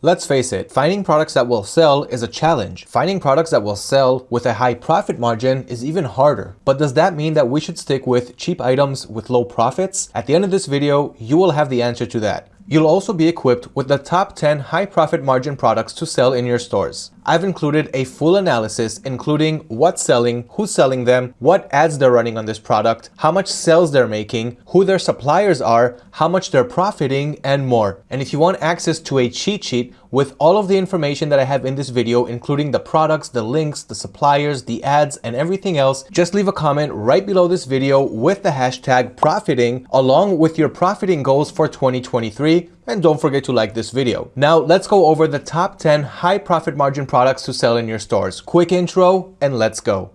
Let's face it, finding products that will sell is a challenge. Finding products that will sell with a high profit margin is even harder. But does that mean that we should stick with cheap items with low profits? At the end of this video, you will have the answer to that. You'll also be equipped with the top 10 high profit margin products to sell in your stores. I've included a full analysis including what's selling, who's selling them, what ads they're running on this product, how much sales they're making, who their suppliers are, how much they're profiting, and more. And if you want access to a cheat sheet with all of the information that I have in this video, including the products, the links, the suppliers, the ads, and everything else, just leave a comment right below this video with the hashtag profiting along with your profiting goals for 2023 and don't forget to like this video. Now let's go over the top 10 high profit margin products to sell in your stores. Quick intro and let's go.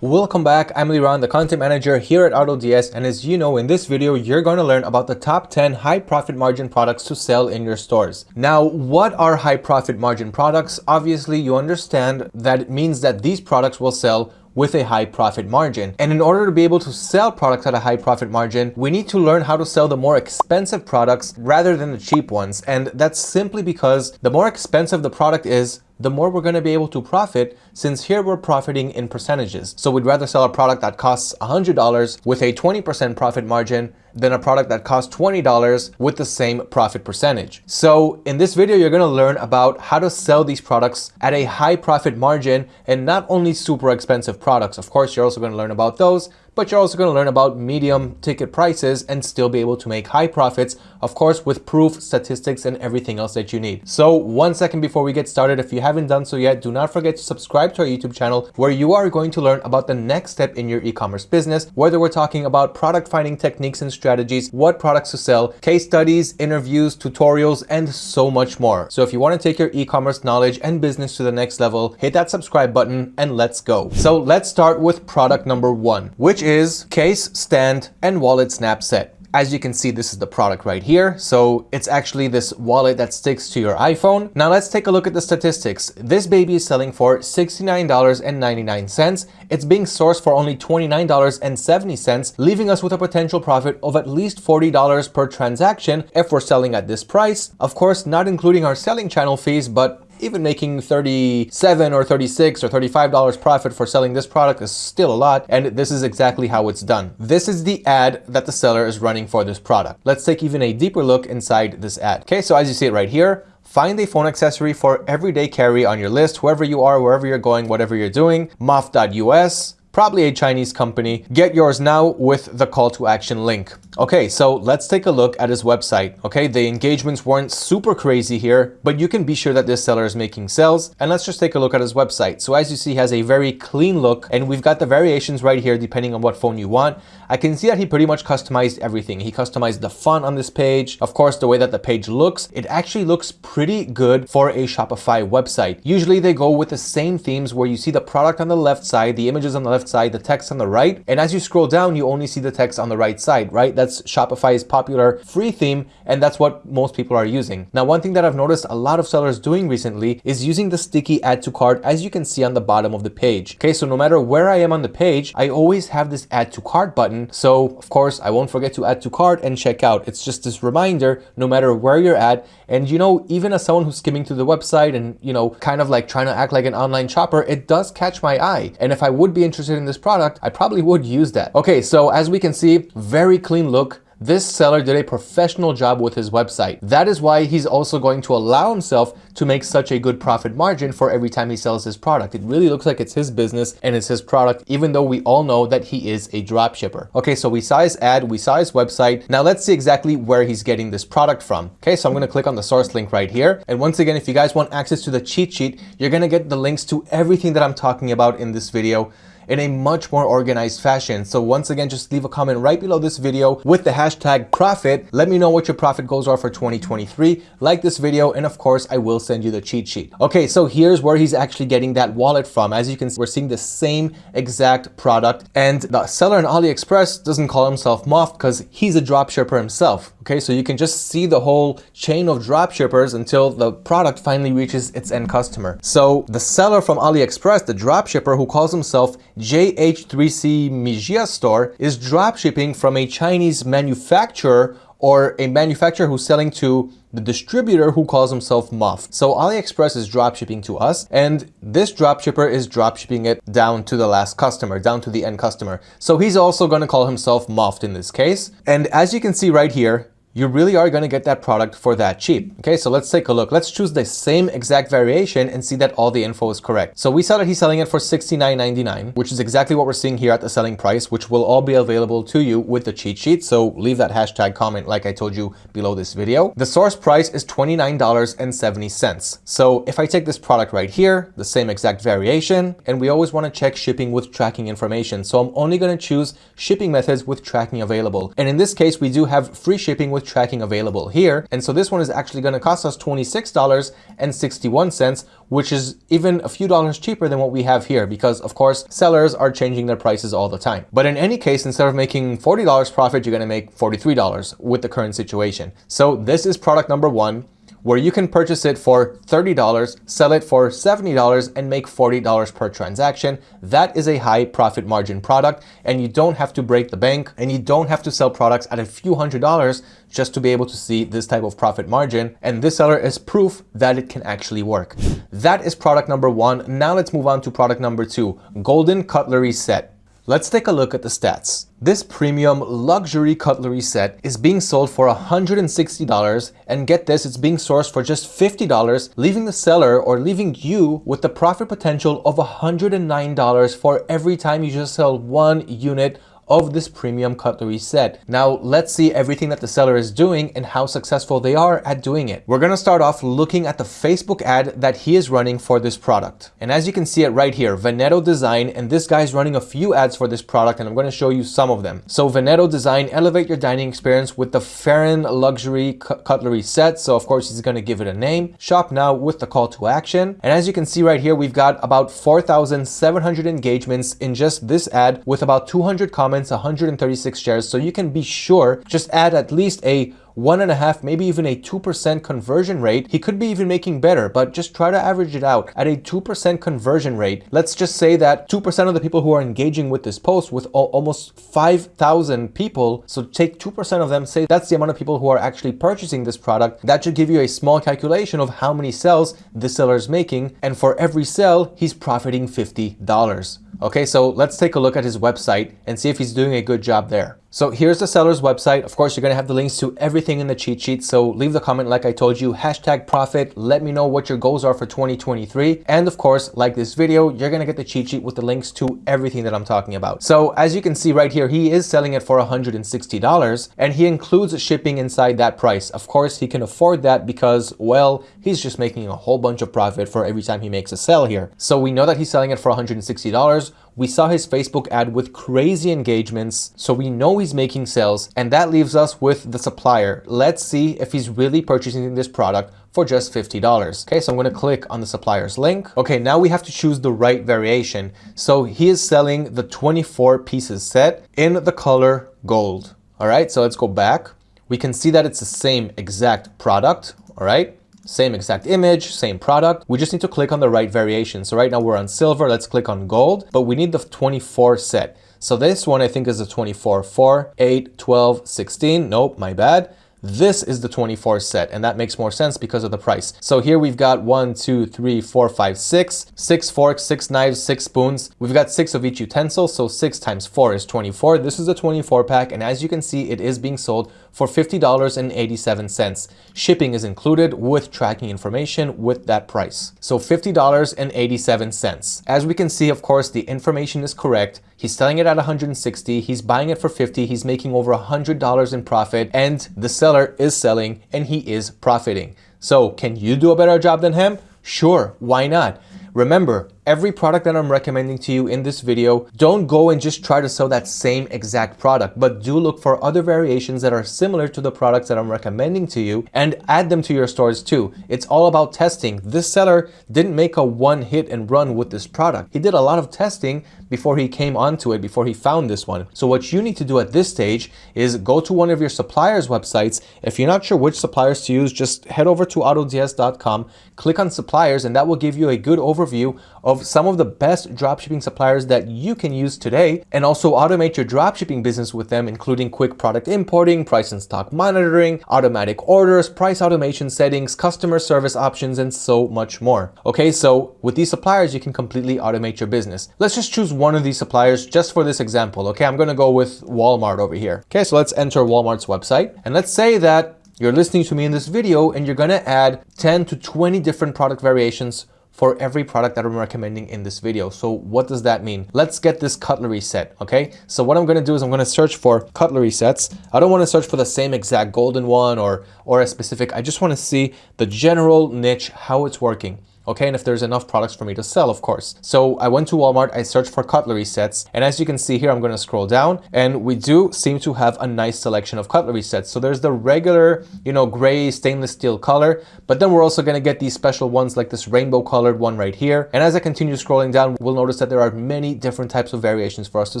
Welcome back, I'm Liran, the content manager here at AutoDS and as you know in this video you're going to learn about the top 10 high profit margin products to sell in your stores. Now what are high profit margin products? Obviously you understand that it means that these products will sell with a high profit margin. And in order to be able to sell products at a high profit margin, we need to learn how to sell the more expensive products rather than the cheap ones. And that's simply because the more expensive the product is, the more we're going to be able to profit since here we're profiting in percentages. So we'd rather sell a product that costs $100 with a 20% profit margin than a product that costs $20 with the same profit percentage. So in this video, you're going to learn about how to sell these products at a high profit margin and not only super expensive products. Of course, you're also going to learn about those, but you're also going to learn about medium ticket prices and still be able to make high profits, of course, with proof, statistics, and everything else that you need. So one second before we get started, if you haven't done so yet, do not forget to subscribe to our YouTube channel where you are going to learn about the next step in your e-commerce business, whether we're talking about product finding techniques and strategies, what products to sell, case studies, interviews, tutorials, and so much more. So if you want to take your e-commerce knowledge and business to the next level, hit that subscribe button and let's go. So let's start with product number one, which is case, stand, and wallet snap set. As you can see, this is the product right here. So it's actually this wallet that sticks to your iPhone. Now let's take a look at the statistics. This baby is selling for $69.99. It's being sourced for only $29.70, leaving us with a potential profit of at least $40 per transaction if we're selling at this price. Of course, not including our selling channel fees, but even making 37 or 36 or $35 profit for selling this product is still a lot. And this is exactly how it's done. This is the ad that the seller is running for this product. Let's take even a deeper look inside this ad. Okay, so as you see it right here, Find a phone accessory for everyday carry on your list, whoever you are, wherever you're going, whatever you're doing. Moth.us, probably a Chinese company. Get yours now with the call to action link. Okay, so let's take a look at his website. Okay, the engagements weren't super crazy here, but you can be sure that this seller is making sales. And let's just take a look at his website. So as you see, he has a very clean look and we've got the variations right here depending on what phone you want. I can see that he pretty much customized everything. He customized the font on this page. Of course, the way that the page looks, it actually looks pretty good for a Shopify website. Usually they go with the same themes where you see the product on the left side, the images on the left side, the text on the right. And as you scroll down, you only see the text on the right side, right? That's Shopify's popular free theme, and that's what most people are using. Now, one thing that I've noticed a lot of sellers doing recently is using the sticky add to cart as you can see on the bottom of the page. Okay, so no matter where I am on the page, I always have this add to cart button. So of course, I won't forget to add to cart and check out. It's just this reminder, no matter where you're at. And you know, even as someone who's skimming through the website and, you know, kind of like trying to act like an online shopper, it does catch my eye. And if I would be interested in this product, I probably would use that. Okay, so as we can see, very clean look, this seller did a professional job with his website. That is why he's also going to allow himself to make such a good profit margin for every time he sells his product. It really looks like it's his business and it's his product, even though we all know that he is a drop shipper. Okay, so we saw his ad, we saw his website. Now let's see exactly where he's getting this product from. Okay, so I'm gonna click on the source link right here. And once again, if you guys want access to the cheat sheet, you're gonna get the links to everything that I'm talking about in this video in a much more organized fashion. So once again, just leave a comment right below this video with the hashtag profit. Let me know what your profit goals are for 2023. Like this video, and of course, I will send you the cheat sheet. Okay, so here's where he's actually getting that wallet from. As you can see, we're seeing the same exact product. And the seller on AliExpress doesn't call himself Moth because he's a drop shipper himself. Okay, so you can just see the whole chain of drop shippers until the product finally reaches its end customer. So the seller from AliExpress, the drop shipper who calls himself JH3C Mijia store is drop shipping from a Chinese manufacturer or a manufacturer who's selling to the distributor who calls himself Muff. So AliExpress is dropshipping to us and this dropshipper is dropshipping it down to the last customer, down to the end customer. So he's also going to call himself Muffed in this case. And as you can see right here, you really are going to get that product for that cheap. Okay, so let's take a look. Let's choose the same exact variation and see that all the info is correct. So we saw that he's selling it for $69.99, which is exactly what we're seeing here at the selling price, which will all be available to you with the cheat sheet. So leave that hashtag comment like I told you below this video. The source price is $29.70. So if I take this product right here, the same exact variation, and we always want to check shipping with tracking information. So I'm only going to choose shipping methods with tracking available. And in this case, we do have free shipping with with tracking available here. And so this one is actually going to cost us $26.61, which is even a few dollars cheaper than what we have here because of course sellers are changing their prices all the time. But in any case, instead of making $40 profit, you're going to make $43 with the current situation. So this is product number one where you can purchase it for $30, sell it for $70 and make $40 per transaction. That is a high profit margin product and you don't have to break the bank and you don't have to sell products at a few hundred dollars just to be able to see this type of profit margin. And this seller is proof that it can actually work. That is product number one. Now let's move on to product number two, golden cutlery set. Let's take a look at the stats. This premium luxury cutlery set is being sold for $160 and get this, it's being sourced for just $50, leaving the seller or leaving you with the profit potential of $109 for every time you just sell one unit of this premium cutlery set. Now let's see everything that the seller is doing and how successful they are at doing it. We're gonna start off looking at the Facebook ad that he is running for this product. And as you can see it right here, Veneto Design, and this guy's running a few ads for this product and I'm gonna show you some of them. So Veneto Design, elevate your dining experience with the Farron Luxury Cutlery set. So of course he's gonna give it a name. Shop now with the call to action. And as you can see right here, we've got about 4,700 engagements in just this ad with about 200 comments 136 shares. So you can be sure, just add at least a one and a half, maybe even a 2% conversion rate. He could be even making better, but just try to average it out at a 2% conversion rate. Let's just say that 2% of the people who are engaging with this post with almost 5,000 people. So take 2% of them, say that's the amount of people who are actually purchasing this product. That should give you a small calculation of how many sales the seller is making. And for every sale, he's profiting $50. Okay, so let's take a look at his website and see if he's doing a good job there. So here's the seller's website. Of course, you're gonna have the links to everything in the cheat sheet. So leave the comment like I told you, hashtag profit. Let me know what your goals are for 2023. And of course, like this video, you're gonna get the cheat sheet with the links to everything that I'm talking about. So as you can see right here, he is selling it for $160 and he includes shipping inside that price. Of course, he can afford that because, well, he's just making a whole bunch of profit for every time he makes a sale here. So we know that he's selling it for $160. We saw his Facebook ad with crazy engagements, so we know he's making sales, and that leaves us with the supplier. Let's see if he's really purchasing this product for just $50. Okay, so I'm gonna click on the supplier's link. Okay, now we have to choose the right variation. So he is selling the 24 pieces set in the color gold. All right, so let's go back. We can see that it's the same exact product, all right? Same exact image, same product. We just need to click on the right variation. So right now we're on silver, let's click on gold, but we need the 24 set. So this one I think is a 24, 4, 8, 12, 16. Nope, my bad. This is the 24 set, and that makes more sense because of the price. So here we've got one, two, three, four, five, six, six forks, six knives, six spoons. We've got six of each utensil, so six times four is 24. This is a 24 pack, and as you can see, it is being sold for $50.87. Shipping is included with tracking information with that price. So $50.87. As we can see, of course, the information is correct. He's selling it at 160, he's buying it for 50, he's making over $100 in profit, and the seller is selling and he is profiting. So can you do a better job than him? Sure, why not? Remember, every product that I'm recommending to you in this video, don't go and just try to sell that same exact product, but do look for other variations that are similar to the products that I'm recommending to you and add them to your stores too. It's all about testing. This seller didn't make a one hit and run with this product. He did a lot of testing before he came onto it, before he found this one. So what you need to do at this stage is go to one of your suppliers websites. If you're not sure which suppliers to use, just head over to autods.com, click on suppliers, and that will give you a good overview of of some of the best dropshipping suppliers that you can use today and also automate your dropshipping business with them, including quick product importing, price and stock monitoring, automatic orders, price automation settings, customer service options, and so much more. Okay, so with these suppliers, you can completely automate your business. Let's just choose one of these suppliers just for this example. Okay, I'm gonna go with Walmart over here. Okay, so let's enter Walmart's website. And let's say that you're listening to me in this video and you're gonna add 10 to 20 different product variations for every product that I'm recommending in this video. So what does that mean? Let's get this cutlery set, okay? So what I'm gonna do is I'm gonna search for cutlery sets. I don't wanna search for the same exact golden one or, or a specific, I just wanna see the general niche, how it's working okay? And if there's enough products for me to sell, of course. So I went to Walmart, I searched for cutlery sets, and as you can see here, I'm gonna scroll down, and we do seem to have a nice selection of cutlery sets. So there's the regular, you know, gray stainless steel color, but then we're also gonna get these special ones like this rainbow colored one right here. And as I continue scrolling down, we'll notice that there are many different types of variations for us to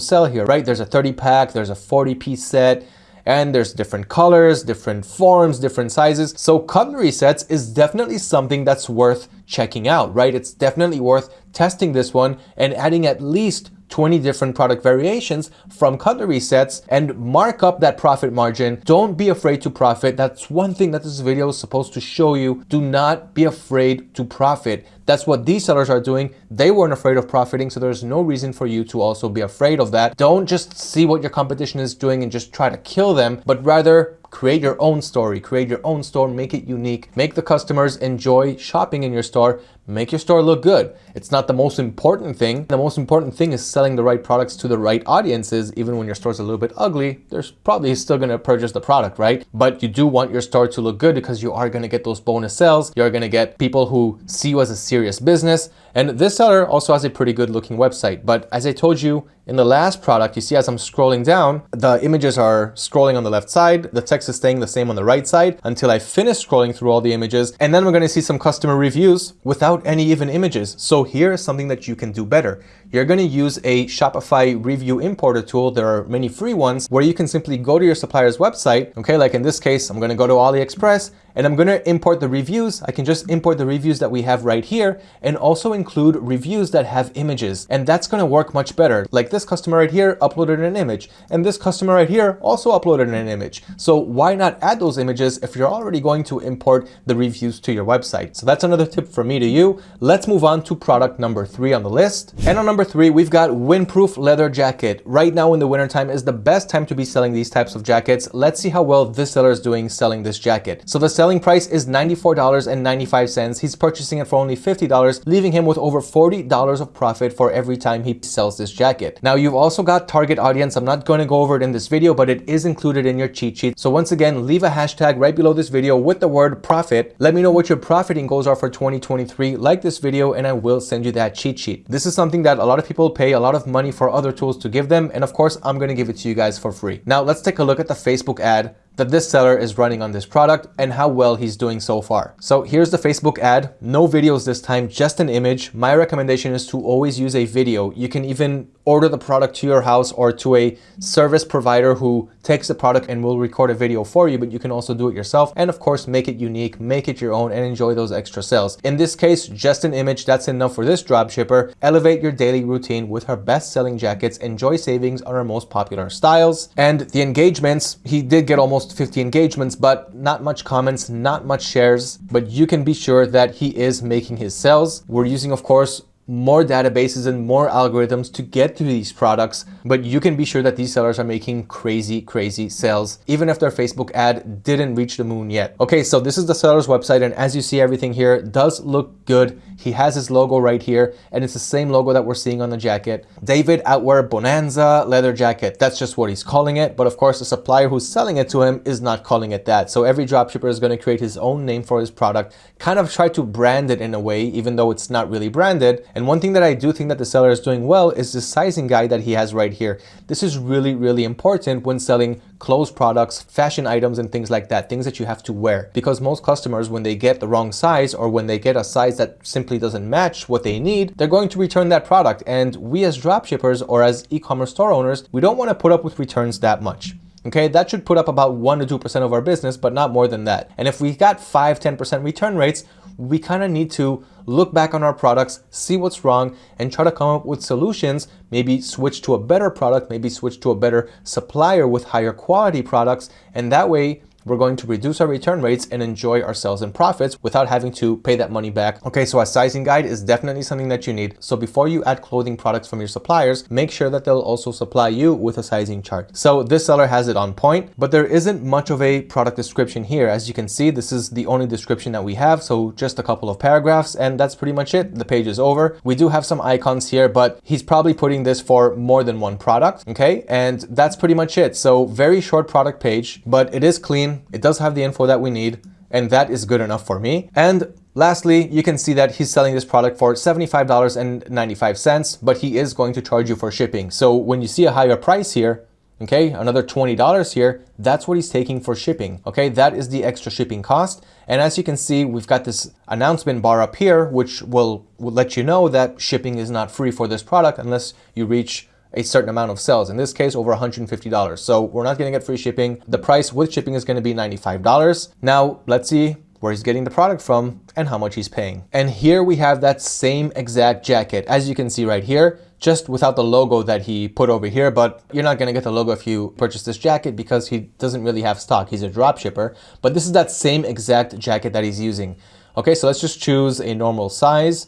sell here, right? There's a 30 pack, there's a 40 piece set, and there's different colors, different forms, different sizes. So cutlery sets is definitely something that's worth checking out, right? It's definitely worth testing this one and adding at least 20 different product variations from cutlery sets and mark up that profit margin. Don't be afraid to profit. That's one thing that this video is supposed to show you. Do not be afraid to profit. That's what these sellers are doing. They weren't afraid of profiting, so there's no reason for you to also be afraid of that. Don't just see what your competition is doing and just try to kill them, but rather create your own story, create your own store, make it unique, make the customers enjoy shopping in your store, make your store look good. It's not the most important thing. The most important thing is selling the right products to the right audiences. Even when your store's a little bit ugly, there's probably still gonna purchase the product, right? But you do want your store to look good because you are gonna get those bonus sales. You're gonna get people who see you as a serious business. And this seller also has a pretty good looking website. But as I told you in the last product, you see as I'm scrolling down, the images are scrolling on the left side. The text is staying the same on the right side until I finish scrolling through all the images. And then we're gonna see some customer reviews without any even images. So here is something that you can do better. You're gonna use a Shopify review importer tool. There are many free ones where you can simply go to your supplier's website. Okay, like in this case, I'm gonna go to AliExpress and I'm gonna import the reviews. I can just import the reviews that we have right here and also include reviews that have images. And that's gonna work much better. Like this customer right here uploaded an image and this customer right here also uploaded an image. So why not add those images if you're already going to import the reviews to your website? So that's another tip from me to you. Let's move on to product number three on the list. And on number three, we've got windproof leather jacket. Right now in the wintertime is the best time to be selling these types of jackets. Let's see how well this seller is doing selling this jacket. So the selling price is $94.95. He's purchasing it for only $50, leaving him with over $40 of profit for every time he sells this jacket. Now you've also got target audience. I'm not going to go over it in this video, but it is included in your cheat sheet. So once again, leave a hashtag right below this video with the word profit. Let me know what your profiting goals are for 2023. Like this video and I will send you that cheat sheet. This is something that a lot of people pay a lot of money for other tools to give them. And of course, I'm going to give it to you guys for free. Now let's take a look at the Facebook ad that this seller is running on this product and how well he's doing so far. So here's the Facebook ad, no videos this time, just an image. My recommendation is to always use a video. You can even order the product to your house or to a service provider who takes the product and will record a video for you, but you can also do it yourself. And of course, make it unique, make it your own and enjoy those extra sales. In this case, just an image, that's enough for this dropshipper. Elevate your daily routine with her best selling jackets, enjoy savings on her most popular styles. And the engagements, he did get almost almost 50 engagements, but not much comments, not much shares, but you can be sure that he is making his sales. We're using, of course, more databases and more algorithms to get to these products, but you can be sure that these sellers are making crazy, crazy sales, even if their Facebook ad didn't reach the moon yet. Okay, so this is the seller's website, and as you see, everything here does look good. He has his logo right here, and it's the same logo that we're seeing on the jacket. David Outwear Bonanza leather jacket. That's just what he's calling it, but of course, the supplier who's selling it to him is not calling it that. So every dropshipper is going to create his own name for his product, kind of try to brand it in a way, even though it's not really branded. And one thing that I do think that the seller is doing well is the sizing guide that he has right here. This is really, really important when selling clothes products, fashion items, and things like that, things that you have to wear. Because most customers, when they get the wrong size or when they get a size that simply doesn't match what they need, they're going to return that product. And we as dropshippers or as e-commerce store owners, we don't want to put up with returns that much. Okay, that should put up about 1 to 2% of our business, but not more than that. And if we got 5, 10% return rates, we kind of need to look back on our products, see what's wrong, and try to come up with solutions, maybe switch to a better product, maybe switch to a better supplier with higher quality products, and that way we're going to reduce our return rates and enjoy our sales and profits without having to pay that money back. Okay, so a sizing guide is definitely something that you need. So before you add clothing products from your suppliers, make sure that they'll also supply you with a sizing chart. So this seller has it on point, but there isn't much of a product description here. As you can see, this is the only description that we have. So just a couple of paragraphs and that's pretty much it. The page is over. We do have some icons here, but he's probably putting this for more than one product. Okay, and that's pretty much it. So very short product page, but it is clean it does have the info that we need, and that is good enough for me. And Lastly, you can see that he's selling this product for $75.95, but he is going to charge you for shipping. So when you see a higher price here, okay, another $20 here, that's what he's taking for shipping, okay? That is the extra shipping cost. And as you can see, we've got this announcement bar up here, which will, will let you know that shipping is not free for this product unless you reach a certain amount of sales. In this case, over $150. So we're not going to get free shipping. The price with shipping is going to be $95. Now, let's see where he's getting the product from and how much he's paying. And here we have that same exact jacket. As you can see right here, just without the logo that he put over here, but you're not gonna get the logo if you purchase this jacket because he doesn't really have stock. He's a drop shipper, but this is that same exact jacket that he's using. Okay, so let's just choose a normal size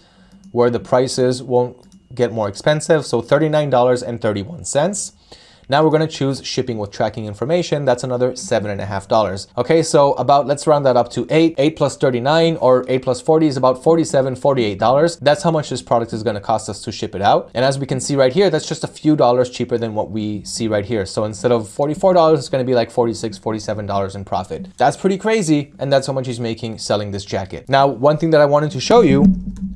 where the prices won't get more expensive, so $39.31. Now we're going to choose shipping with tracking information. That's another seven and a half dollars. Okay, so about, let's round that up to eight. Eight plus 39 or eight plus 40 is about 47, 48 dollars. That's how much this product is going to cost us to ship it out. And as we can see right here, that's just a few dollars cheaper than what we see right here. So instead of $44, it's going to be like 46, 47 dollars in profit. That's pretty crazy. And that's how much he's making selling this jacket. Now, one thing that I wanted to show you,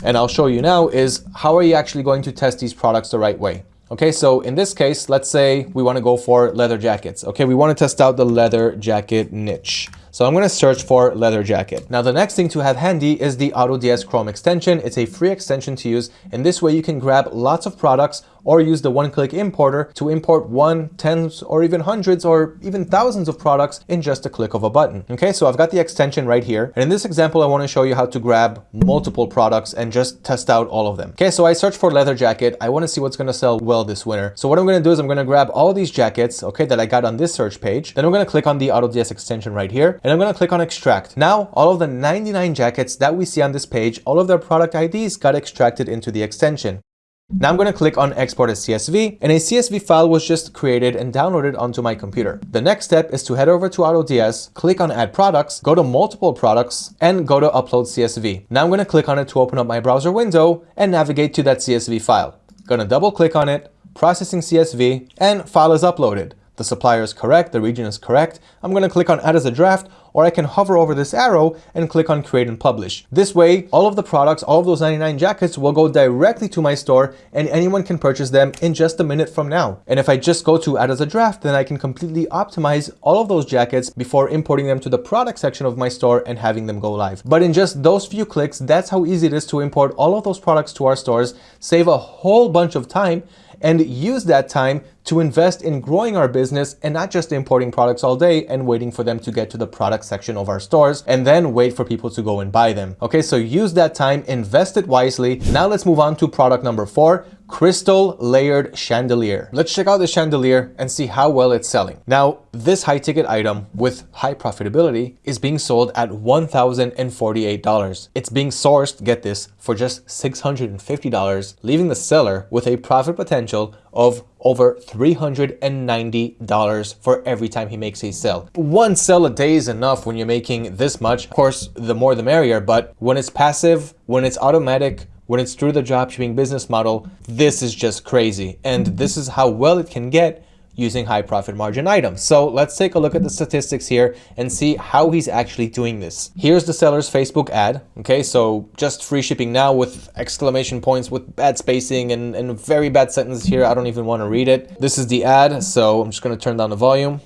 and I'll show you now, is how are you actually going to test these products the right way? Okay, so in this case, let's say we want to go for leather jackets. Okay, we want to test out the leather jacket niche. So I'm going to search for leather jacket. Now the next thing to have handy is the AutoDS Chrome extension. It's a free extension to use and this way you can grab lots of products or use the one-click importer to import one, tens, or even hundreds or even thousands of products in just a click of a button. Okay, so I've got the extension right here. And in this example, I want to show you how to grab multiple products and just test out all of them. Okay, so I search for leather jacket. I want to see what's going to sell well this winter. So what I'm going to do is I'm going to grab all these jackets, okay, that I got on this search page. Then I'm going to click on the AutoDS extension right here and I'm going to click on extract. Now, all of the 99 jackets that we see on this page, all of their product IDs got extracted into the extension. Now I'm going to click on export as CSV and a CSV file was just created and downloaded onto my computer. The next step is to head over to AutoDS, click on add products, go to multiple products and go to upload CSV. Now I'm going to click on it to open up my browser window and navigate to that CSV file. Going to double click on it, processing CSV and file is uploaded. The supplier is correct, the region is correct. I'm going to click on add as a draft or I can hover over this arrow and click on create and publish. This way, all of the products, all of those 99 jackets will go directly to my store and anyone can purchase them in just a minute from now. And if I just go to add as a draft, then I can completely optimize all of those jackets before importing them to the product section of my store and having them go live. But in just those few clicks, that's how easy it is to import all of those products to our stores, save a whole bunch of time and use that time to invest in growing our business and not just importing products all day and waiting for them to get to the product section of our stores and then wait for people to go and buy them. Okay, so use that time, invest it wisely. Now let's move on to product number four, crystal layered chandelier. Let's check out the chandelier and see how well it's selling. Now, this high ticket item with high profitability is being sold at $1,048. It's being sourced, get this, for just $650, leaving the seller with a profit potential of over $390 for every time he makes a sale. One sale a day is enough when you're making this much. Of course, the more the merrier, but when it's passive, when it's automatic, when it's through the dropshipping business model, this is just crazy. And this is how well it can get using high profit margin items. So let's take a look at the statistics here and see how he's actually doing this. Here's the seller's Facebook ad. Okay, so just free shipping now with exclamation points with bad spacing and, and very bad sentences here. I don't even want to read it. This is the ad, so I'm just going to turn down the volume.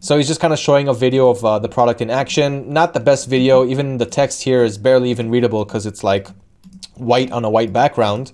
So he's just kind of showing a video of uh, the product in action. Not the best video. Even the text here is barely even readable because it's like white on a white background.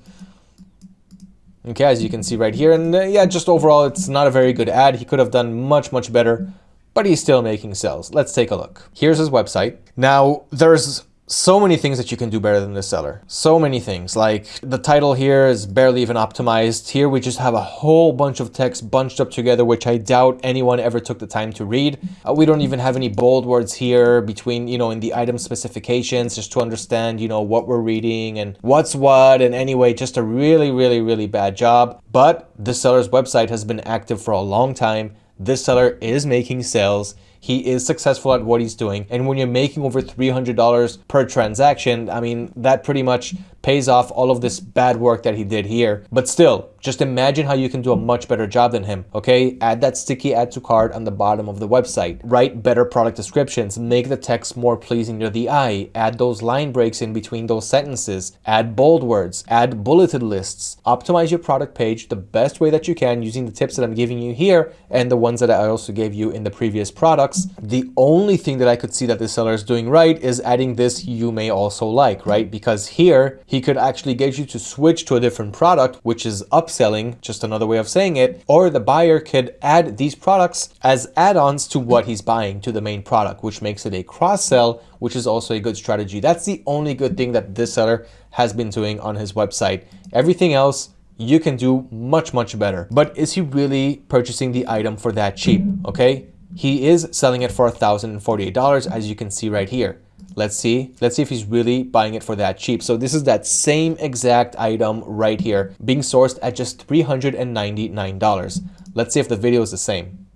Okay, as you can see right here. And uh, yeah, just overall, it's not a very good ad. He could have done much, much better but he's still making sales. Let's take a look. Here's his website. Now, there's so many things that you can do better than the seller. So many things. Like the title here is barely even optimized. Here we just have a whole bunch of text bunched up together, which I doubt anyone ever took the time to read. Uh, we don't even have any bold words here between, you know, in the item specifications just to understand, you know, what we're reading and what's what. And anyway, just a really, really, really bad job. But the seller's website has been active for a long time. This seller is making sales he is successful at what he's doing. And when you're making over $300 per transaction, I mean, that pretty much pays off all of this bad work that he did here. But still, just imagine how you can do a much better job than him, okay? Add that sticky add to cart on the bottom of the website. Write better product descriptions. Make the text more pleasing to the eye. Add those line breaks in between those sentences. Add bold words. Add bulleted lists. Optimize your product page the best way that you can using the tips that I'm giving you here and the ones that I also gave you in the previous products. The only thing that I could see that the seller is doing right is adding this you may also like, right? Because here he could actually get you to switch to a different product, which is upselling, just another way of saying it, or the buyer could add these products as add-ons to what he's buying to the main product, which makes it a cross-sell, which is also a good strategy. That's the only good thing that this seller has been doing on his website. Everything else you can do much, much better. But is he really purchasing the item for that cheap? Okay. He is selling it for $1,048 as you can see right here. Let's see. Let's see if he's really buying it for that cheap. So this is that same exact item right here being sourced at just $399. Let's see if the video is the same.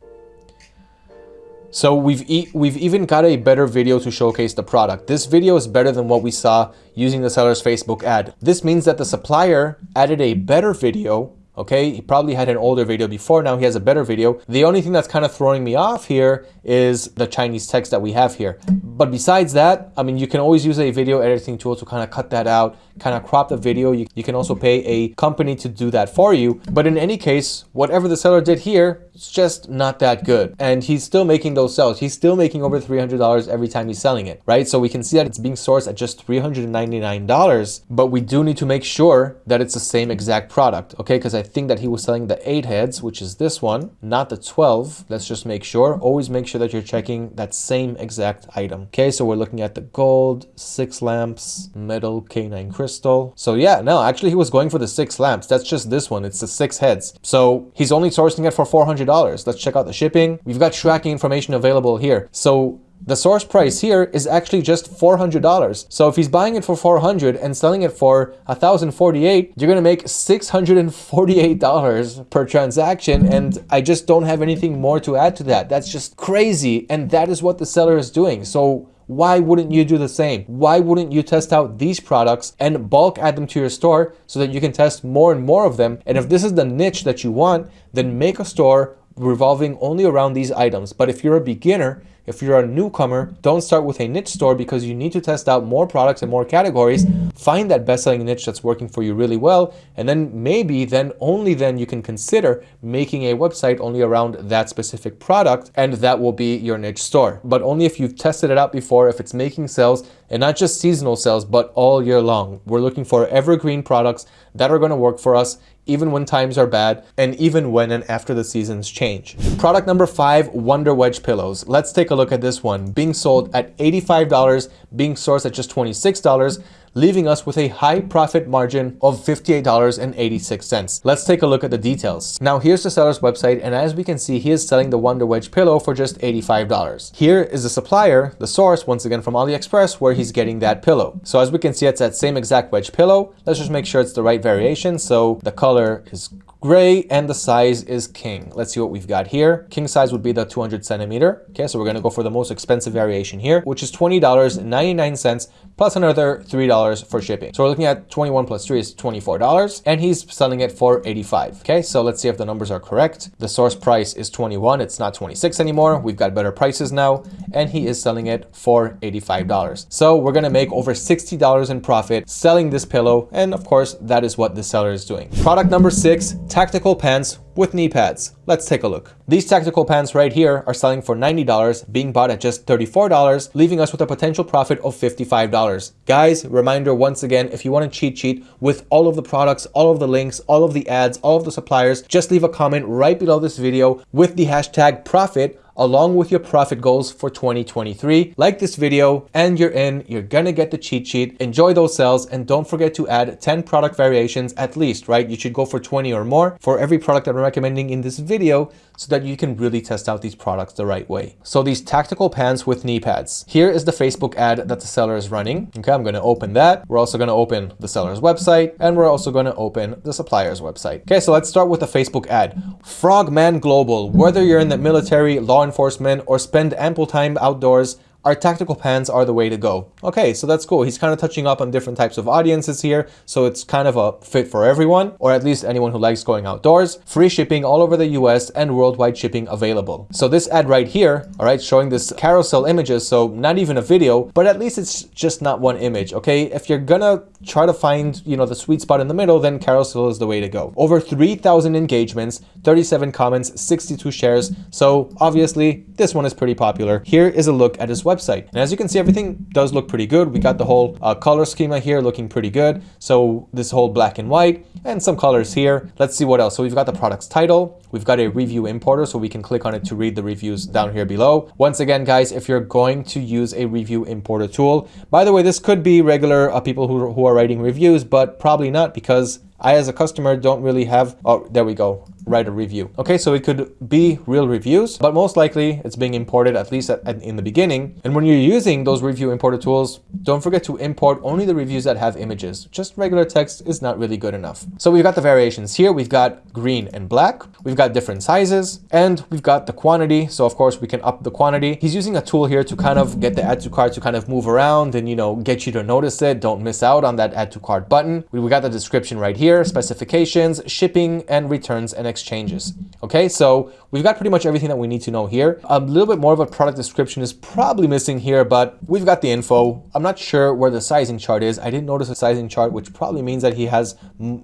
So we've, e we've even got a better video to showcase the product. This video is better than what we saw using the seller's Facebook ad. This means that the supplier added a better video okay? He probably had an older video before, now he has a better video. The only thing that's kind of throwing me off here is the Chinese text that we have here. But besides that, I mean, you can always use a video editing tool to kind of cut that out, kind of crop the video. You, you can also pay a company to do that for you. But in any case, whatever the seller did here, it's just not that good. And he's still making those sales. He's still making over $300 every time he's selling it, right? So we can see that it's being sourced at just $399, but we do need to make sure that it's the same exact product, okay? Because I think that he was selling the eight heads, which is this one, not the 12. Let's just make sure. Always make sure that you're checking that same exact item. Okay, so we're looking at the gold, six lamps, metal K9 crystal. So yeah, no, actually he was going for the six lamps. That's just this one. It's the six heads. So he's only sourcing it for $400. Let's check out the shipping. We've got tracking information available here. So the source price here is actually just $400. So if he's buying it for 400 and selling it for 1048, you're going to make $648 per transaction. And I just don't have anything more to add to that. That's just crazy. And that is what the seller is doing. So why wouldn't you do the same? Why wouldn't you test out these products and bulk add them to your store so that you can test more and more of them? And if this is the niche that you want, then make a store revolving only around these items. But if you're a beginner, if you're a newcomer, don't start with a niche store because you need to test out more products and more categories. Find that best-selling niche that's working for you really well. And then maybe then only then you can consider making a website only around that specific product and that will be your niche store. But only if you've tested it out before, if it's making sales and not just seasonal sales, but all year long. We're looking for evergreen products that are gonna work for us even when times are bad, and even when and after the seasons change. Product number five, Wonder Wedge pillows. Let's take a look at this one. Being sold at $85, being sourced at just $26, leaving us with a high profit margin of $58.86. Let's take a look at the details. Now here's the seller's website and as we can see he is selling the Wonder Wedge pillow for just $85. Here is the supplier, the source once again from AliExpress where he's getting that pillow. So as we can see it's that same exact wedge pillow. Let's just make sure it's the right variation. So the color is gray and the size is king. Let's see what we've got here. King size would be the 200 centimeter. Okay, so we're gonna go for the most expensive variation here, which is $20.99 plus another $3 for shipping. So we're looking at 21 plus 3 is $24 and he's selling it for 85. Okay, so let's see if the numbers are correct. The source price is 21, it's not 26 anymore. We've got better prices now and he is selling it for $85. So we're gonna make over $60 in profit selling this pillow and of course that is what the seller is doing. Product number six, tactical pants with knee pads. Let's take a look. These tactical pants right here are selling for $90, being bought at just $34, leaving us with a potential profit of $55. Guys, reminder once again, if you want to cheat sheet with all of the products, all of the links, all of the ads, all of the suppliers, just leave a comment right below this video with the hashtag profit along with your profit goals for 2023. Like this video and you're in, you're gonna get the cheat sheet. Enjoy those sales and don't forget to add 10 product variations at least, right? You should go for 20 or more for every product that I'm recommending in this video so that you can really test out these products the right way. So these tactical pants with knee pads. Here is the Facebook ad that the seller is running. Okay, I'm gonna open that. We're also gonna open the seller's website and we're also gonna open the supplier's website. Okay, so let's start with the Facebook ad. Frogman Global, whether you're in the military, law enforcement, or spend ample time outdoors, our tactical pants are the way to go. Okay, so that's cool. He's kind of touching up on different types of audiences here. So it's kind of a fit for everyone, or at least anyone who likes going outdoors. Free shipping all over the US and worldwide shipping available. So this ad right here, all right, showing this carousel images. So not even a video, but at least it's just not one image. Okay, if you're gonna try to find, you know, the sweet spot in the middle, then carousel is the way to go. Over 3,000 engagements, 37 comments, 62 shares. So obviously this one is pretty popular. Here is a look at his website. And as you can see, everything does look pretty good. We got the whole uh, color schema here looking pretty good. So this whole black and white and some colors here. Let's see what else. So we've got the product's title. We've got a review importer, so we can click on it to read the reviews down here below. Once again, guys, if you're going to use a review importer tool, by the way, this could be regular uh, people who, who are writing reviews, but probably not because I, as a customer, don't really have, oh, there we go write a review. Okay, so it could be real reviews, but most likely it's being imported at least at, at, in the beginning. And when you're using those review importer tools, don't forget to import only the reviews that have images. Just regular text is not really good enough. So we've got the variations here. We've got green and black. We've got different sizes and we've got the quantity. So of course we can up the quantity. He's using a tool here to kind of get the add to cart to kind of move around and, you know, get you to notice it. Don't miss out on that add to cart button. We got the description right here, specifications, shipping and returns and exchanges. Okay, so we've got pretty much everything that we need to know here. A little bit more of a product description is probably missing here, but we've got the info. I'm not sure where the sizing chart is. I didn't notice a sizing chart, which probably means that he has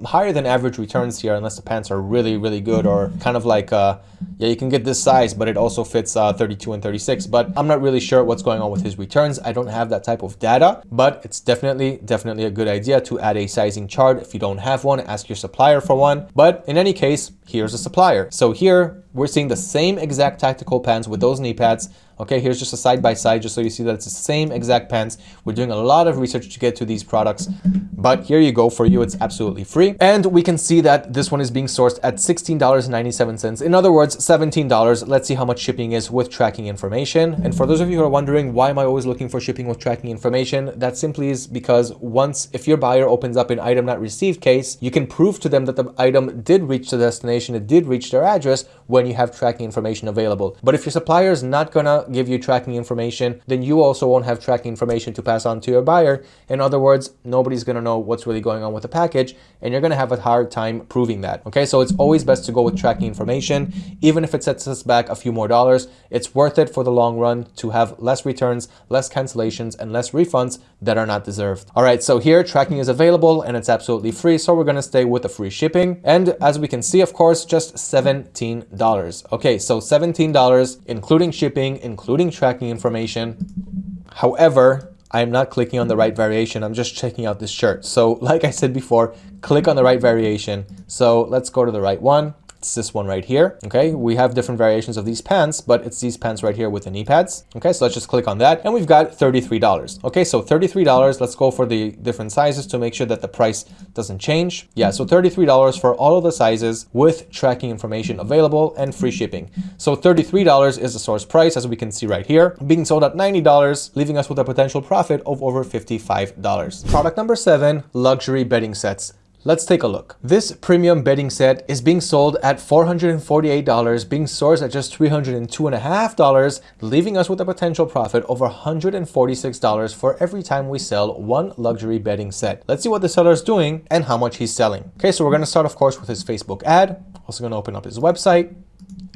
higher than average returns here, unless the pants are really, really good or kind of like, uh, yeah, you can get this size, but it also fits uh, 32 and 36. But I'm not really sure what's going on with his returns. I don't have that type of data, but it's definitely, definitely a good idea to add a sizing chart. If you don't have one, ask your supplier for one. But in any case, here's a supplier. So here we're seeing the same exact tactical pants with those knee pads. Okay, here's just a side by side, just so you see that it's the same exact pants. We're doing a lot of research to get to these products, but here you go. For you, it's absolutely free. And we can see that this one is being sourced at $16.97. In other words, $17. Let's see how much shipping is with tracking information. And for those of you who are wondering, why am I always looking for shipping with tracking information? That simply is because once, if your buyer opens up an item not received case, you can prove to them that the item did reach the destination, it did reach their address when you have tracking information available. But if your supplier is not gonna give you tracking information, then you also won't have tracking information to pass on to your buyer. In other words, nobody's gonna know what's really going on with the package and you're gonna have a hard time proving that. Okay, so it's always best to go with tracking information. Even if it sets us back a few more dollars, it's worth it for the long run to have less returns, less cancellations, and less refunds that are not deserved. All right, so here tracking is available and it's absolutely free. So we're gonna stay with the free shipping. And as we can see, of course, just $17. Okay, so $17, including shipping, including tracking information. However, I'm not clicking on the right variation. I'm just checking out this shirt. So like I said before, click on the right variation. So let's go to the right one. It's this one right here. Okay, we have different variations of these pants, but it's these pants right here with the knee pads. Okay, so let's just click on that and we've got $33. Okay, so $33, let's go for the different sizes to make sure that the price doesn't change. Yeah, so $33 for all of the sizes with tracking information available and free shipping. So $33 is the source price as we can see right here, being sold at $90, leaving us with a potential profit of over $55. Product number seven, luxury bedding sets. Let's take a look. This premium bedding set is being sold at $448, being sourced at just $302.5, leaving us with a potential profit over $146 for every time we sell one luxury bedding set. Let's see what the seller is doing and how much he's selling. Okay, so we're gonna start, of course, with his Facebook ad. Also gonna open up his website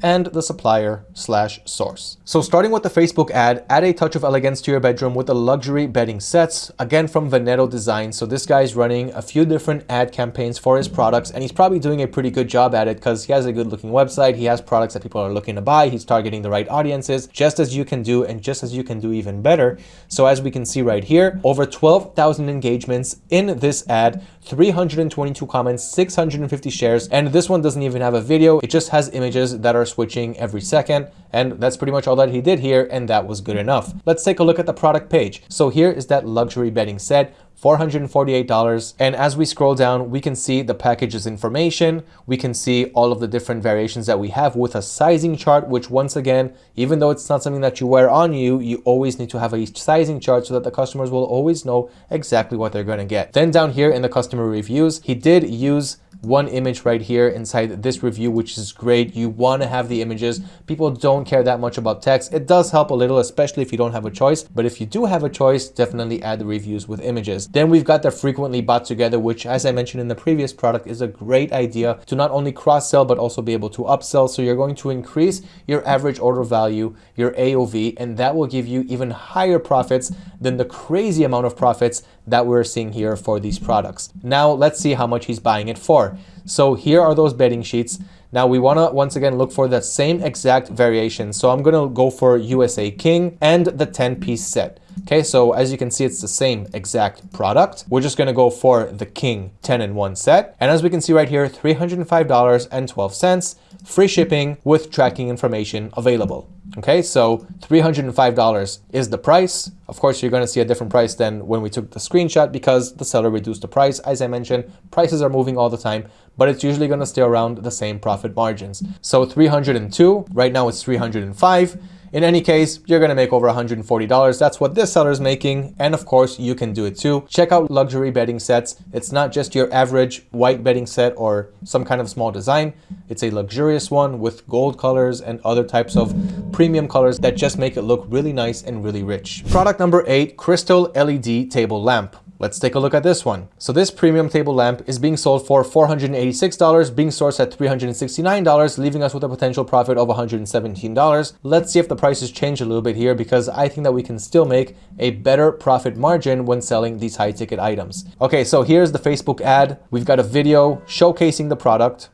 and the supplier slash source. So starting with the Facebook ad, add a touch of elegance to your bedroom with the luxury bedding sets, again from Veneto Design. So this guy's running a few different ad campaigns for his products and he's probably doing a pretty good job at it because he has a good looking website. He has products that people are looking to buy. He's targeting the right audiences just as you can do and just as you can do even better. So as we can see right here, over 12,000 engagements in this ad, 322 comments, 650 shares, and this one doesn't even have a video. It just has images that are switching every second. And that's pretty much all that he did here, and that was good enough. Let's take a look at the product page. So here is that luxury bedding set $448. And as we scroll down, we can see the package's information. We can see all of the different variations that we have with a sizing chart, which once again, even though it's not something that you wear on you, you always need to have a sizing chart so that the customers will always know exactly what they're going to get. Then down here in the customer reviews, he did use one image right here inside this review, which is great. You want to have the images. People don't care that much about text. It does help a little, especially if you don't have a choice. But if you do have a choice, definitely add the reviews with images. Then we've got the frequently bought together, which as I mentioned in the previous product is a great idea to not only cross sell, but also be able to upsell. So you're going to increase your average order value, your AOV, and that will give you even higher profits than the crazy amount of profits that we're seeing here for these products. Now let's see how much he's buying it for. So here are those bedding sheets. Now we wanna once again look for that same exact variation. So I'm gonna go for USA King and the 10 piece set. Okay, so as you can see, it's the same exact product. We're just gonna go for the King 10 in 1 set. And as we can see right here, $305.12, free shipping with tracking information available. Okay, so $305 is the price. Of course, you're gonna see a different price than when we took the screenshot because the seller reduced the price. As I mentioned, prices are moving all the time, but it's usually gonna stay around the same profit margins. So 302, right now it's 305. In any case, you're gonna make over $140. That's what this seller is making. And of course, you can do it too. Check out luxury bedding sets. It's not just your average white bedding set or some kind of small design. It's a luxurious one with gold colors and other types of premium colors that just make it look really nice and really rich. Product number eight, crystal LED table lamp. Let's take a look at this one. So this premium table lamp is being sold for $486, being sourced at $369, leaving us with a potential profit of $117. Let's see if the prices change a little bit here because I think that we can still make a better profit margin when selling these high ticket items. Okay, so here's the Facebook ad. We've got a video showcasing the product.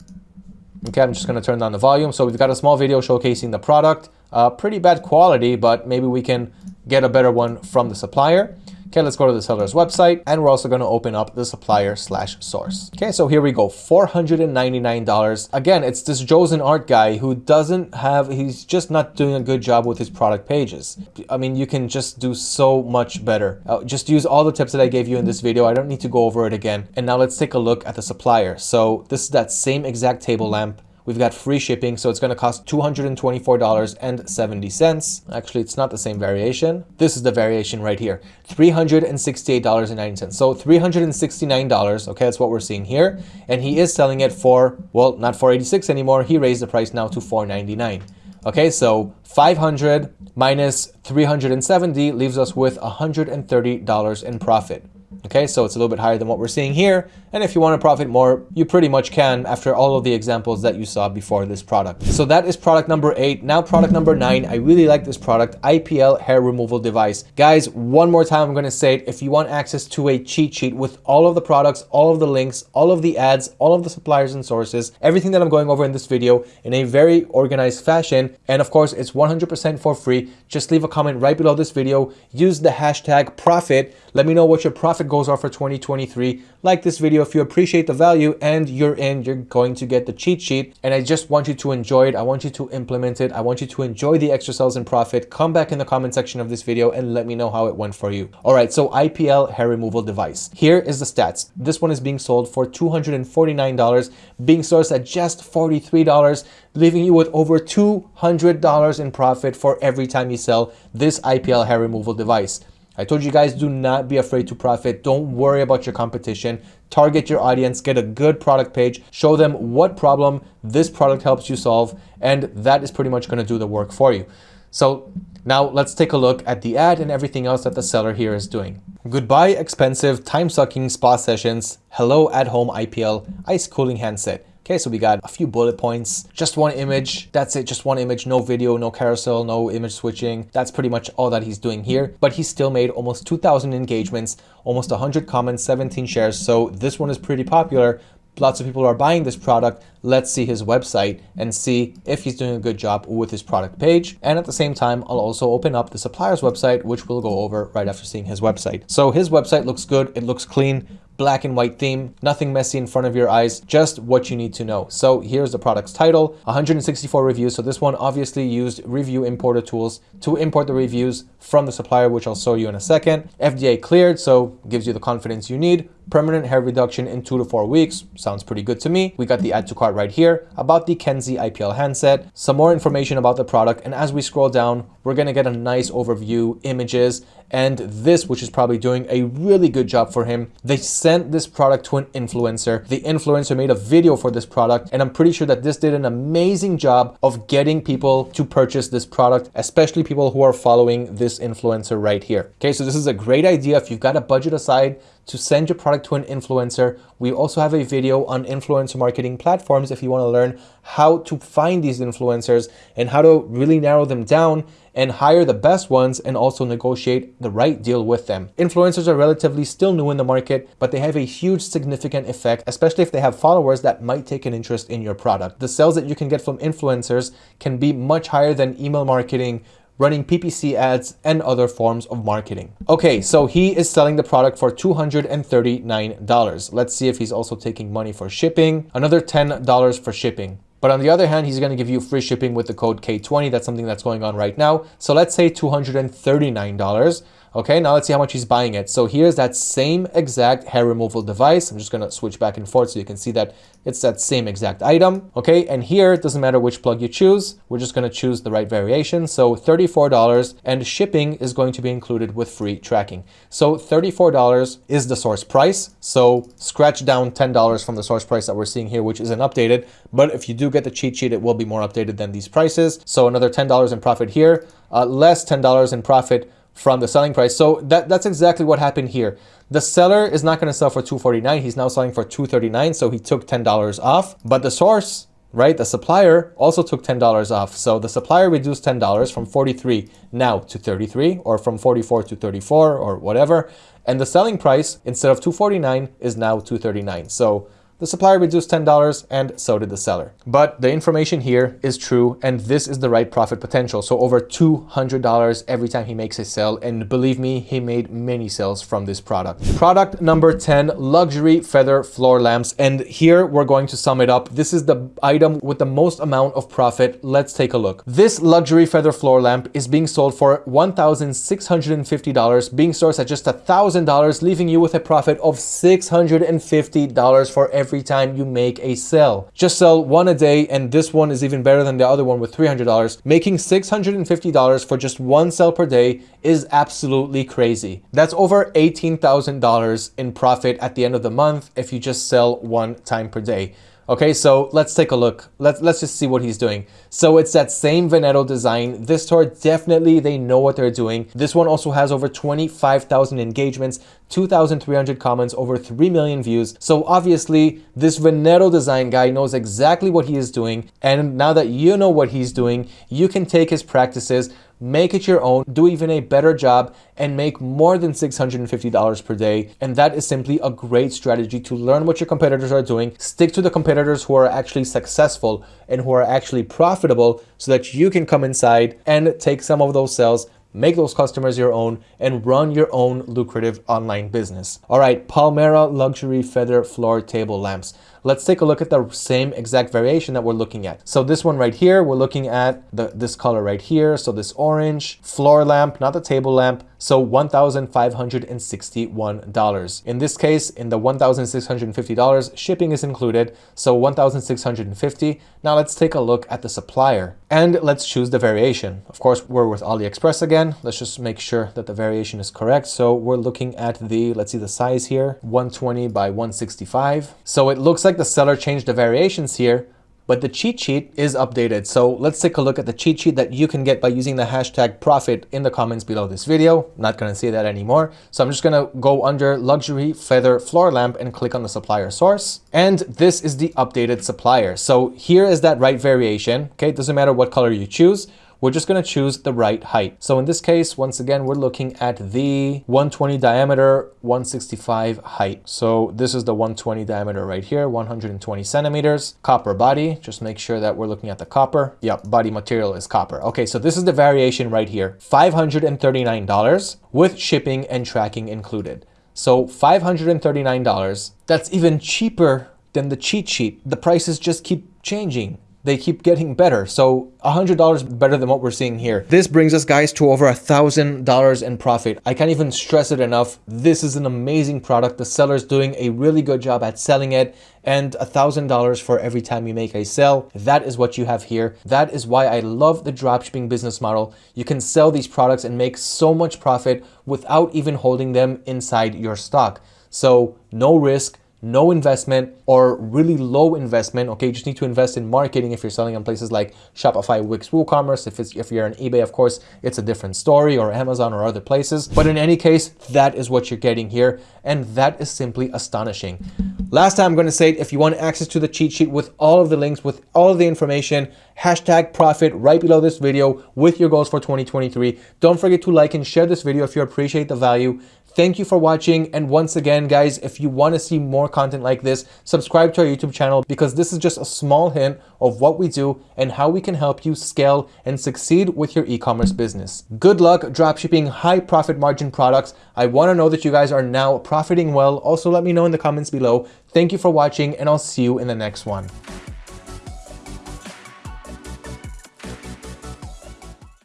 Okay, I'm just gonna turn down the volume. So we've got a small video showcasing the product. Uh, pretty bad quality, but maybe we can get a better one from the supplier. Okay, let's go to the seller's website and we're also going to open up the supplier slash source. Okay, so here we go, $499. Again, it's this Josen art guy who doesn't have, he's just not doing a good job with his product pages. I mean, you can just do so much better. Uh, just use all the tips that I gave you in this video. I don't need to go over it again. And now let's take a look at the supplier. So this is that same exact table lamp We've got free shipping, so it's going to cost $224.70. Actually, it's not the same variation. This is the variation right here, $368.90. So $369, okay, that's what we're seeing here. And he is selling it for, well, not 486 anymore. He raised the price now to 499. Okay, so 500 minus 370 leaves us with $130 in profit. Okay, so it's a little bit higher than what we're seeing here. And if you want to profit more, you pretty much can after all of the examples that you saw before this product. So that is product number eight. Now product number nine, I really like this product, IPL hair removal device. Guys, one more time, I'm going to say it. If you want access to a cheat sheet with all of the products, all of the links, all of the ads, all of the suppliers and sources, everything that I'm going over in this video in a very organized fashion. And of course, it's 100% for free. Just leave a comment right below this video. Use the hashtag profit. Let me know what your profit goals are for 2023. Like this video if you appreciate the value and you're in, you're going to get the cheat sheet. And I just want you to enjoy it. I want you to implement it. I want you to enjoy the extra sales and profit. Come back in the comment section of this video and let me know how it went for you. All right, so IPL hair removal device. Here is the stats. This one is being sold for $249, being sourced at just $43, leaving you with over $200 in profit for every time you sell this IPL hair removal device. I told you guys, do not be afraid to profit. Don't worry about your competition. Target your audience, get a good product page, show them what problem this product helps you solve, and that is pretty much gonna do the work for you. So now let's take a look at the ad and everything else that the seller here is doing. Goodbye expensive time-sucking spa sessions. Hello at-home IPL ice cooling handset. Okay, so we got a few bullet points, just one image. That's it, just one image, no video, no carousel, no image switching. That's pretty much all that he's doing here. But he still made almost 2,000 engagements, almost 100 comments, 17 shares. So this one is pretty popular. Lots of people are buying this product. Let's see his website and see if he's doing a good job with his product page. And at the same time, I'll also open up the supplier's website, which we'll go over right after seeing his website. So his website looks good. It looks clean black and white theme, nothing messy in front of your eyes, just what you need to know. So here's the product's title, 164 reviews. So this one obviously used review importer tools to import the reviews from the supplier, which I'll show you in a second. FDA cleared, so gives you the confidence you need. Permanent hair reduction in two to four weeks. Sounds pretty good to me. We got the add to cart right here about the Kenzie IPL handset, some more information about the product. And as we scroll down, we're gonna get a nice overview, images, and this, which is probably doing a really good job for him. They sent this product to an influencer. The influencer made a video for this product, and I'm pretty sure that this did an amazing job of getting people to purchase this product, especially people who are following this influencer right here. Okay, so this is a great idea if you've got a budget aside to send your product to an influencer. We also have a video on influencer marketing platforms if you want to learn how to find these influencers and how to really narrow them down and hire the best ones and also negotiate the right deal with them. Influencers are relatively still new in the market, but they have a huge significant effect, especially if they have followers that might take an interest in your product. The sales that you can get from influencers can be much higher than email marketing, running PPC ads, and other forms of marketing. Okay, so he is selling the product for $239. Let's see if he's also taking money for shipping. Another $10 for shipping. But on the other hand, he's going to give you free shipping with the code K20. That's something that's going on right now. So let's say $239. Okay, now let's see how much he's buying it. So here's that same exact hair removal device. I'm just gonna switch back and forth so you can see that it's that same exact item. Okay, and here it doesn't matter which plug you choose. We're just gonna choose the right variation. So $34 and shipping is going to be included with free tracking. So $34 is the source price. So scratch down $10 from the source price that we're seeing here, which isn't updated. But if you do get the cheat sheet, it will be more updated than these prices. So another $10 in profit here, uh, less $10 in profit from the selling price. So that, that's exactly what happened here. The seller is not going to sell for 249. He's now selling for 239. So he took $10 off, but the source, right? The supplier also took $10 off. So the supplier reduced $10 from 43 now to 33 or from 44 to 34 or whatever. And the selling price instead of 249 is now 239. So the supplier reduced $10 and so did the seller. But the information here is true and this is the right profit potential. So over $200 every time he makes a sale. And believe me, he made many sales from this product. Product number 10, luxury feather floor lamps. And here we're going to sum it up. This is the item with the most amount of profit. Let's take a look. This luxury feather floor lamp is being sold for $1,650, being sourced at just $1,000, leaving you with a profit of $650 for every every time you make a sale. Just sell one a day and this one is even better than the other one with $300. Making $650 for just one sale per day is absolutely crazy. That's over $18,000 in profit at the end of the month if you just sell one time per day. Okay, so let's take a look. Let's, let's just see what he's doing. So it's that same Veneto design. This tour, definitely they know what they're doing. This one also has over 25,000 engagements, 2,300 comments, over 3 million views. So obviously this Veneto design guy knows exactly what he is doing. And now that you know what he's doing, you can take his practices, make it your own, do even a better job, and make more than $650 per day. And that is simply a great strategy to learn what your competitors are doing, stick to the competitors who are actually successful and who are actually profitable so that you can come inside and take some of those sales make those customers your own, and run your own lucrative online business. All right, Palmera Luxury Feather Floor Table Lamps let's take a look at the same exact variation that we're looking at. So this one right here, we're looking at the, this color right here. So this orange floor lamp, not the table lamp. So $1,561. In this case, in the $1,650, shipping is included. So 1,650. Now let's take a look at the supplier and let's choose the variation. Of course, we're with AliExpress again. Let's just make sure that the variation is correct. So we're looking at the, let's see the size here, 120 by 165. So it looks like the seller changed the variations here, but the cheat sheet is updated. So let's take a look at the cheat sheet that you can get by using the hashtag profit in the comments below this video. Not gonna say that anymore. So I'm just gonna go under luxury feather floor lamp and click on the supplier source. And this is the updated supplier. So here is that right variation. Okay, it doesn't matter what color you choose we're just going to choose the right height. So in this case, once again, we're looking at the 120 diameter, 165 height. So this is the 120 diameter right here, 120 centimeters. Copper body, just make sure that we're looking at the copper. Yep, body material is copper. Okay, so this is the variation right here, $539 with shipping and tracking included. So $539. That's even cheaper than the cheat sheet. The prices just keep changing they keep getting better. So $100 better than what we're seeing here. This brings us guys to over a $1,000 in profit. I can't even stress it enough. This is an amazing product. The seller's doing a really good job at selling it and a $1,000 for every time you make a sale. That is what you have here. That is why I love the dropshipping business model. You can sell these products and make so much profit without even holding them inside your stock. So no risk, no investment or really low investment. Okay, you just need to invest in marketing if you're selling on places like Shopify, Wix, WooCommerce. If it's if you're on eBay, of course, it's a different story or Amazon or other places. But in any case, that is what you're getting here, and that is simply astonishing. Last time I'm going to say it, if you want access to the cheat sheet with all of the links, with all of the information, hashtag profit right below this video with your goals for 2023. Don't forget to like and share this video if you appreciate the value. Thank you for watching. And once again, guys, if you want to see more content like this, subscribe to our YouTube channel because this is just a small hint of what we do and how we can help you scale and succeed with your e-commerce business. Good luck dropshipping high profit margin products. I want to know that you guys are now profiting well. Also, let me know in the comments below. Thank you for watching and I'll see you in the next one.